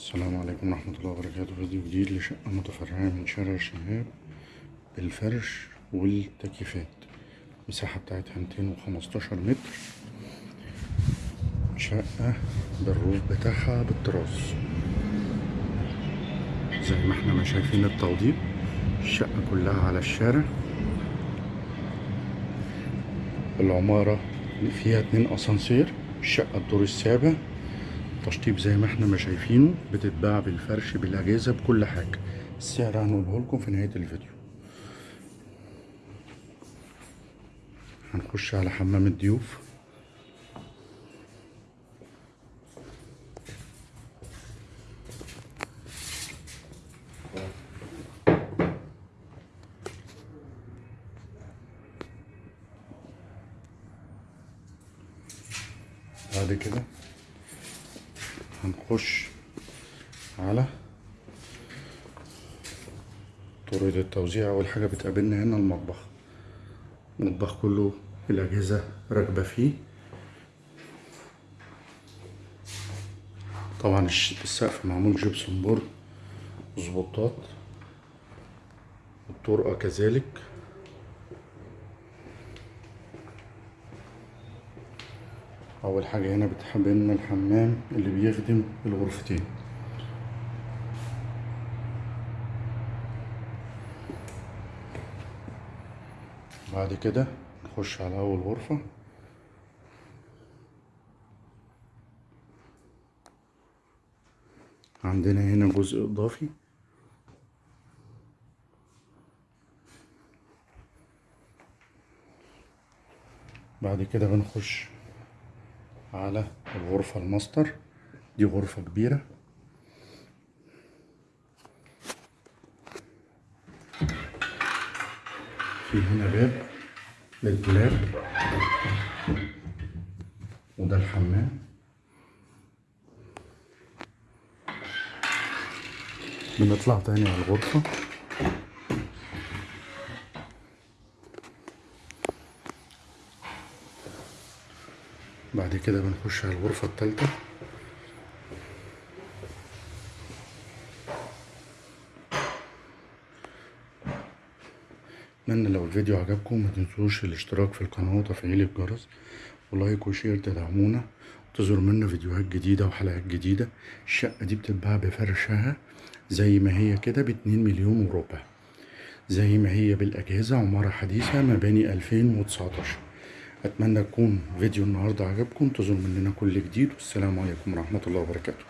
السلام عليكم ورحمة الله وبركاته. فيديو جديد لشقة متفرعة من شارع الشهاب بالفرش والتكييفات. المساحة بتاعتها ميتين وخمستاشر متر. شقة بالروف بتاعها بالتراس زي ما إحنا ما شايفين التوضيب الشقة كلها على الشارع. العمارة فيها اتنين أسانسير. الشقة الدور السابع. تشطيب زي ما إحنا ما شايفينه بتتباع بالفرش بالأجهزة بكل حاجة. السعر هنقوله لكم في نهاية الفيديو. هنخش على حمام الضيوف. بعد كده هنخش على طريقة التوزيع. أول حاجة بتقابلنا هنا المطبخ. المطبخ كله الأجهزة راكبة فيه. طبعا السقف معمول جبسون بورد وسبوتات الطرقة كذلك. أول حاجة هنا بتحملنا الحمام اللي بيخدم الغرفتين. بعد كده نخش على أول غرفة. عندنا هنا جزء إضافي. بعد كده بنخش على الغرفة الماستر. دي غرفة كبيرة. في هنا باب للدولاب وده الحمام. بنطلع تاني على الغرفة. بعد كده بنخش على الغرفة التالتة. اتمنى لو الفيديو عجبكم ما تنسوش الاشتراك في القناة وتفعيل الجرس و like و share تدعمونا وتظهر منا فيديوهات جديدة وحلقات جديدة. الشقة دي بتتباع بفرشها زي ما هي كده باتنين مليون وربع. زي ما هي بالأجهزة عمارة حديثة مباني ألفين وتسعتاشر. أتمنى يكون فيديو النهارده عجبكم انتظروا مننا كل جديد والسلام عليكم ورحمة الله وبركاته.